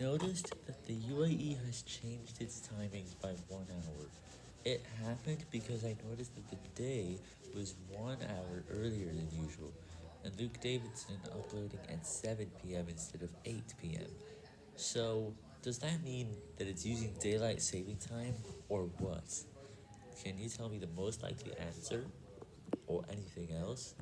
noticed that the UAE has changed its timings by one hour. It happened because I noticed that the day was one hour earlier than usual, and Luke Davidson uploading at 7pm instead of 8pm. So, does that mean that it's using daylight saving time, or what? Can you tell me the most likely answer, or anything else?